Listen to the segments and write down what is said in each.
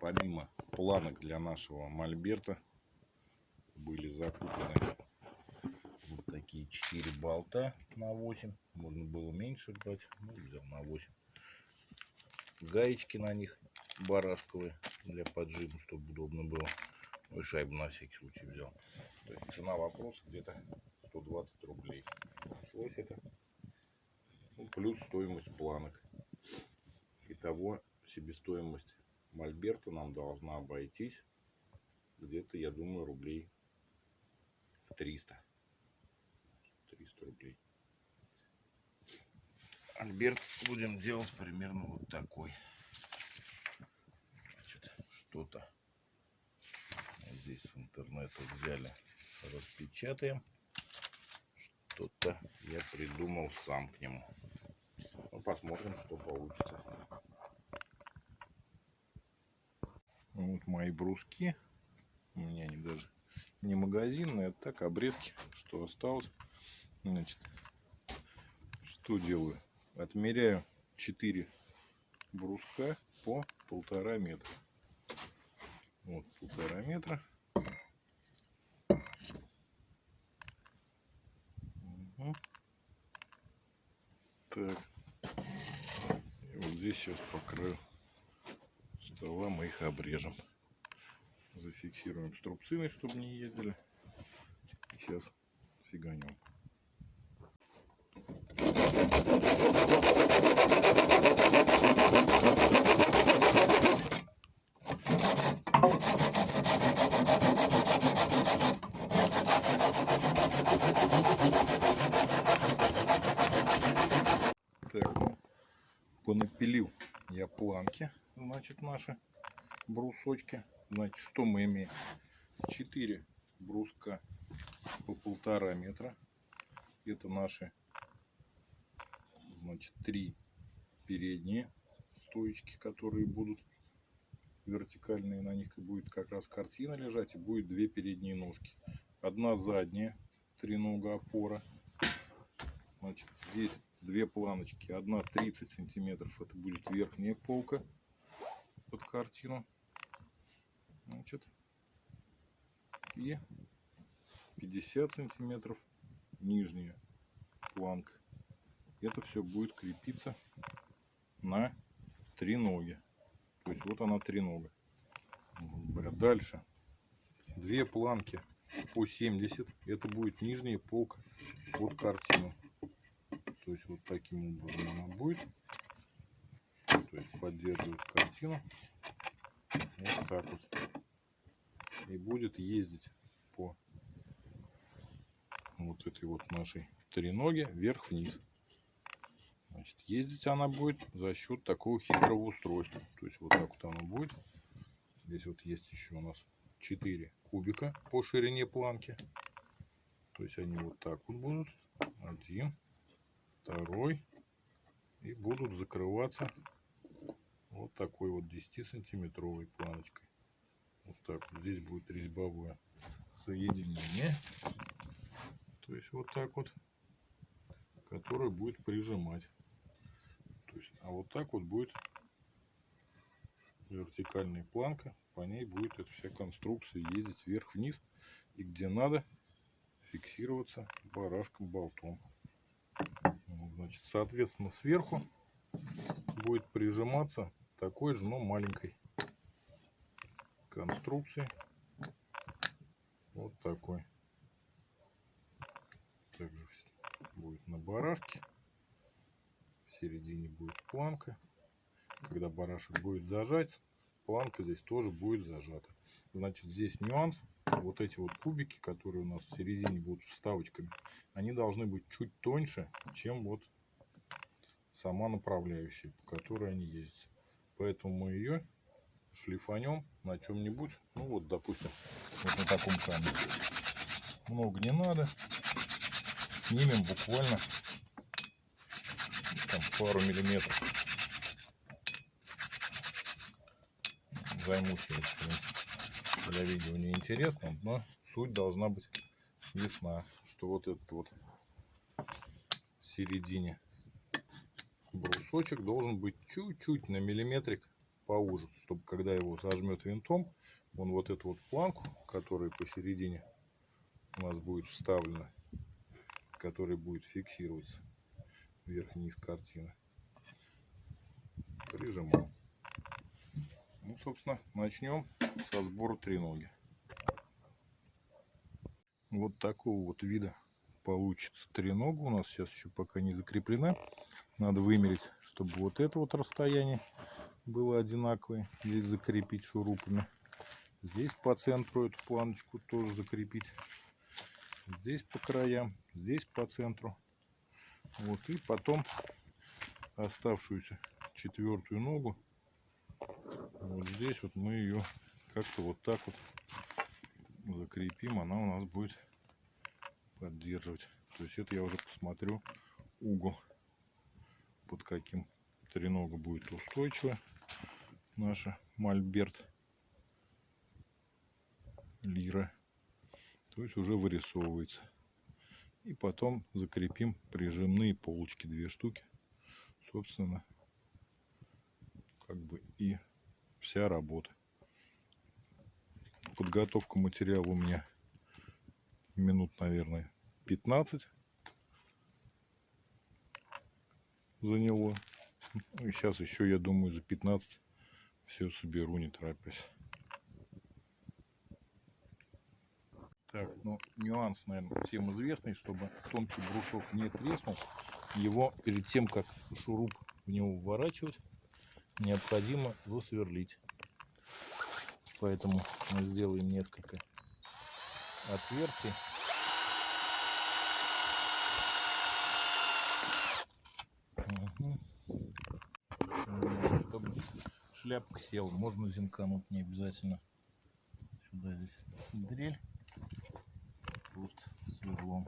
помимо планок для нашего мольберта были закуплены вот такие 4 болта на 8. Можно было меньше брать, ну взял на 8. Гаечки на них барашковые для поджима, чтобы удобно было. Ну и шайбу на всякий случай взял. То есть цена вопроса где-то 120 рублей. Пришлось это. Ну, плюс стоимость планок. Итого себестоимость мольберта нам должна обойтись где-то, я думаю, рублей в 300. 300 рублей. Альберт будем делать примерно вот такой. Что-то здесь с интернета взяли, распечатаем. Что-то я придумал сам к нему. Ну, посмотрим, что получится. Вот мои бруски. У меня они даже не магазинные, а так обрезки, что осталось. Значит, что делаю? Отмеряю 4 бруска по полтора метра. Вот полтора метра. Угу. Так. И вот здесь сейчас по стола мы их обрежем. Зафиксируем струбциной, чтобы не ездили. Сейчас фиганем. Так, ну, понапилил я планки, значит, наши брусочки. Значит, что мы имеем? 4 бруска по полтора метра. Это наши, значит, три передние стоечки, которые будут вертикальные. На них будет как раз картина лежать и будет две передние ножки. Одна задняя, тренога опора. Значит, здесь две планочки. Одна 30 сантиметров. Это будет верхняя полка под картину. Значит, и 50 сантиметров нижняя планка. Это все будет крепиться на три ноги. То есть вот она три нога. Дальше две планки по 70. Это будет нижняя полка под картину. То есть вот таким образом она будет. То есть поддерживает картину. Вот так вот. И будет ездить по вот этой вот нашей треноге вверх-вниз. Значит, ездить она будет за счет такого хитрого устройства. То есть вот так вот оно будет. Здесь вот есть еще у нас 4 кубика по ширине планки. То есть они вот так вот будут. Один, второй. И будут закрываться вот такой вот 10 сантиметровой планочкой. Вот так. Здесь будет резьбовое соединение. То есть вот так вот. Которое будет прижимать. То есть, а вот так вот будет вертикальная планка. По ней будет эта вся конструкция ездить вверх-вниз. И где надо фиксироваться барашком болтом. Значит, соответственно, сверху будет прижиматься такой же, но маленькой конструкции. Вот такой. Также будет на барашке. В середине будет планка. Когда барашек будет зажать, планка здесь тоже будет зажата. Значит, здесь нюанс. Вот эти вот кубики, которые у нас в середине будут вставочками, они должны быть чуть тоньше, чем вот сама направляющая, по которой они ездят. Поэтому мы ее шлифанем на чем-нибудь. Ну вот, допустим, вот на таком камне. Много не надо. Снимем буквально там, пару миллиметров. Займусь в принципе, для видео не интересно, но суть должна быть ясна, что вот этот вот в середине брусочек должен быть чуть-чуть на миллиметрик поуже, чтобы когда его зажмет винтом, он вот эту вот планку, которая посередине у нас будет вставлена, которая будет фиксироваться вверх-вниз картины, прижимал. Ну, собственно, начнем со сбора треноги. Вот такого вот вида получится тренога. У нас сейчас еще пока не закреплена. Надо вымерить, чтобы вот это вот расстояние было одинаковое. Здесь закрепить шурупами. Здесь по центру эту планочку тоже закрепить. Здесь по краям, здесь по центру. Вот и потом оставшуюся четвертую ногу вот здесь вот мы ее как-то вот так вот закрепим она у нас будет поддерживать то есть это я уже посмотрю угол под каким тренога будет устойчивая наша мольберт лира. То есть уже вырисовывается. И потом закрепим прижимные полочки две штуки. Собственно как бы и вся работа. Подготовка материала у меня минут наверное 15 заняло ну и сейчас еще я думаю за 15 все соберу не торопясь Так, ну нюанс, наверное, всем известный, чтобы тонкий брусок не треснул, его перед тем, как шуруп в него вворачивать, необходимо засверлить. Поэтому мы сделаем несколько отверстий. Угу. Чтобы шляпка села, можно зинкануть не обязательно. Сюда здесь дрель просто сверлом.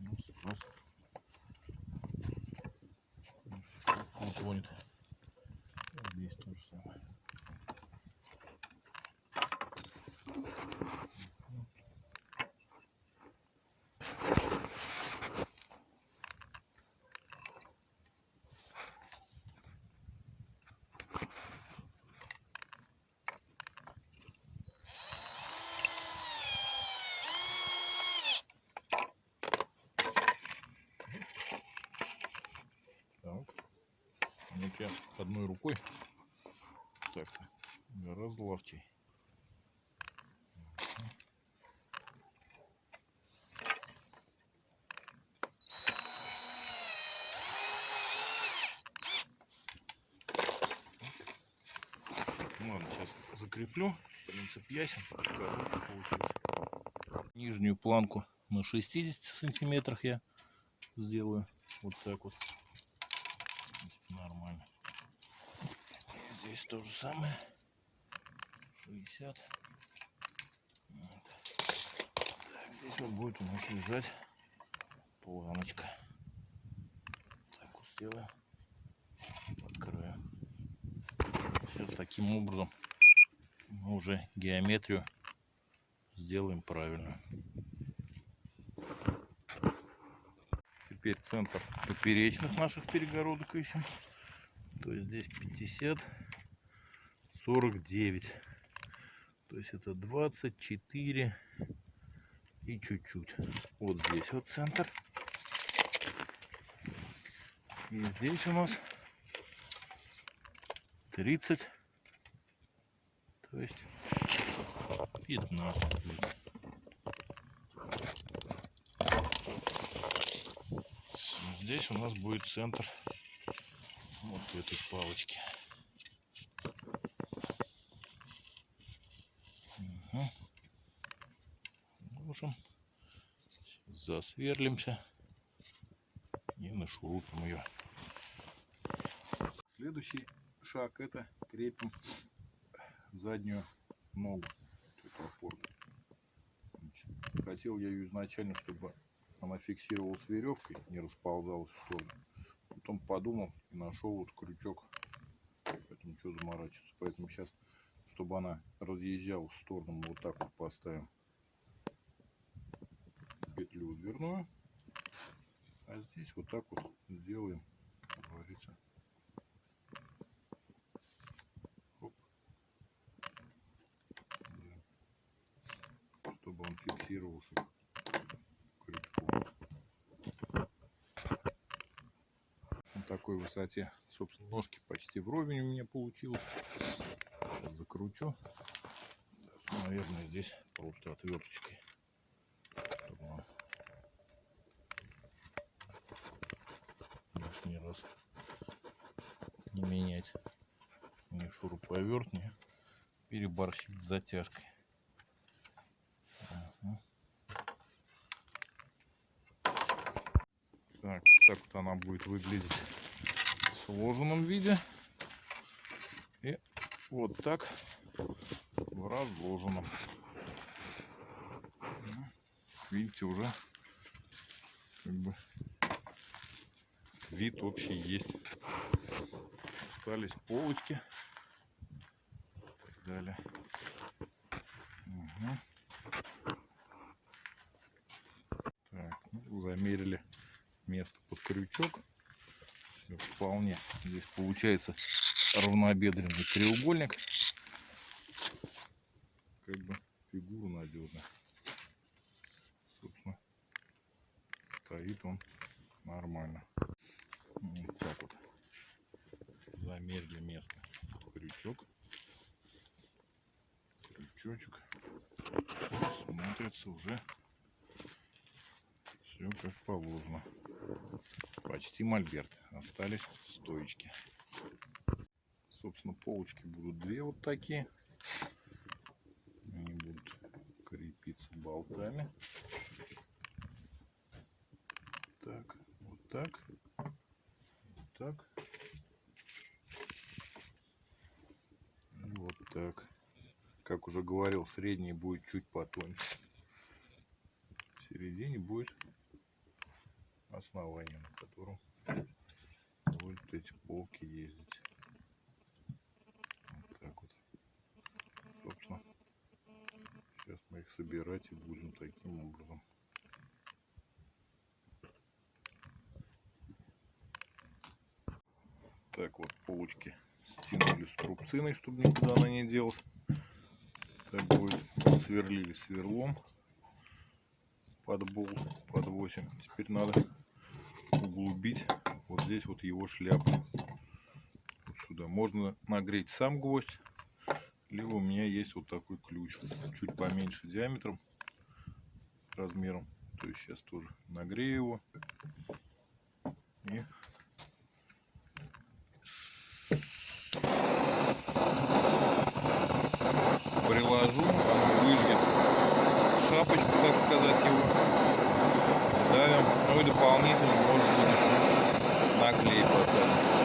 Ну, сразу. Он тонет. Здесь то же самое. Так. Вот я одной рукой так-то гораздо ловчей. Ладно, сейчас закреплю. Принцип ясен. Нижнюю планку на 60 сантиметрах я сделаю. Вот так вот. Нормально. И здесь то же самое. 60. Вот. Так, здесь вот будет у нас лежать планочка. Так сделаем по краю. Сейчас таким образом мы уже геометрию сделаем правильно. Теперь центр поперечных наших перегородок ищем. То есть здесь 50, 49. То есть это 24 и чуть-чуть. Вот здесь вот центр. И здесь у нас 30. То есть 15 будет. Здесь у нас будет центр вот этой палочки. Угу. Ложим. Засверлимся и нашурупим ее. Следующий шаг это крепим заднюю ногу. Значит, хотел я ее изначально, чтобы она фиксировалась веревкой, не расползалась в сторону. Потом подумал и нашел вот крючок. Поэтому что заморачиваться. Поэтому сейчас, чтобы она разъезжала в сторону, мы вот так вот поставим петлю дверную. А здесь вот так вот сделаем говорится. Оп. Да. Чтобы он фиксировался крючком. На такой высоте, собственно, ножки почти вровень у меня получилось. Сейчас закручу. Наверное, здесь просто отверточкой. Чтобы он лишний раз не менять ни шуруповерт, ни переборщить с затяжкой. Так, так вот она будет выглядеть в сложенном виде. Вот так в разложенном. Ну, Видите, уже как бы вид общий есть. Остались полочки. Далее. Мгм. Так, ну, замерили место под крючок. Всё вполне. Здесь получается равнобедренный треугольник. Как бы фигура надежная. Собственно, стоит он нормально. Вот так вот. Замерили место крючок. Крючочек. Смотрится уже все как положено. Почти мольберт. Остались стоечки. Собственно, полочки будут две вот такие. Они будут крепиться болтами. Так, вот так. Вот так. Вот так. Как уже говорил, средний будет чуть потоньше. В середине будет основание, на котором будут эти полки ездить. Вот так вот. Собственно, сейчас мы их собирать и будем таким образом. Так вот, полочки стянули струбциной, чтобы никуда она не делась. Так будет. Сверлили сверлом под болт, под 8. Теперь надо углубить вот здесь вот его шляпу. Вот сюда. Можно нагреть сам гвоздь, либо у меня есть вот такой ключ. Чуть поменьше диаметром, размером. То есть сейчас тоже нагрею его. И приложу, оно выжгет шапочку, так сказать, его. Давим. Ну и дополнительно можно будет еще наклей поставить.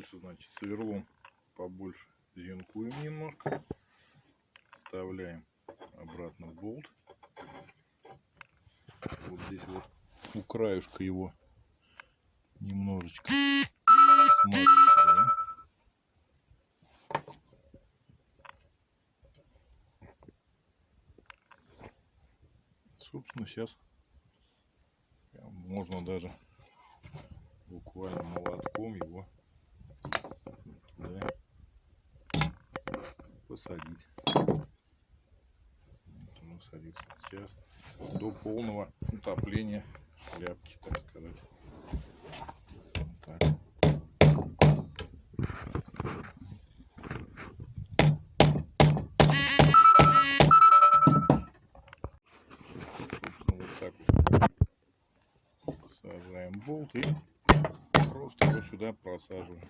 Дальше, значит, сверлом побольше зенкуем немножко. Вставляем обратно в болт. Вот здесь вот у краюшка его немножечко смазываем. Собственно, сейчас можно даже буквально молотком его да, посадить. Ну, вот садится сейчас до полного утопления шляпки, так сказать. Вот так. сажаем болт и просто его сюда просаживаем.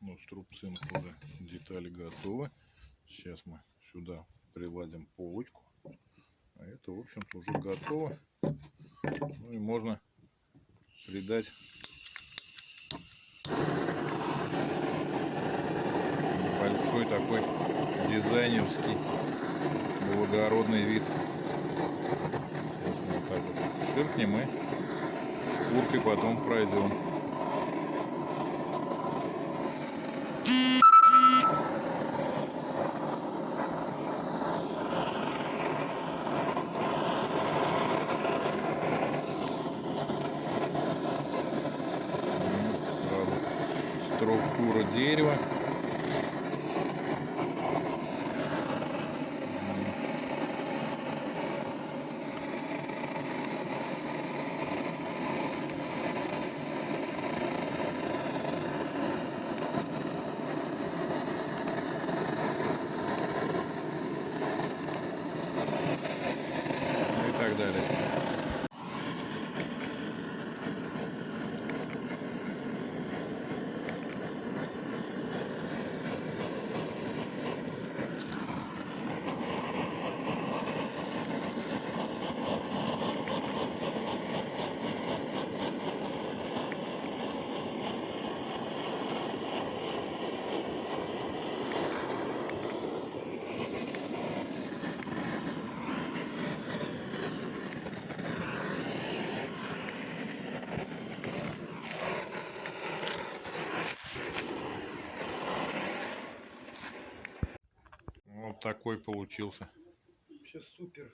Ну, струбцинок уже детали готовы. Сейчас мы сюда приладим полочку. А это, в общем-то, уже готово. Ну и можно придать большой такой дизайнерский благородный вид. Сейчас мы вот так вот ширкнем и шкуркой потом пройдем. Структура дерева. Ну такой получился. Вообще супер.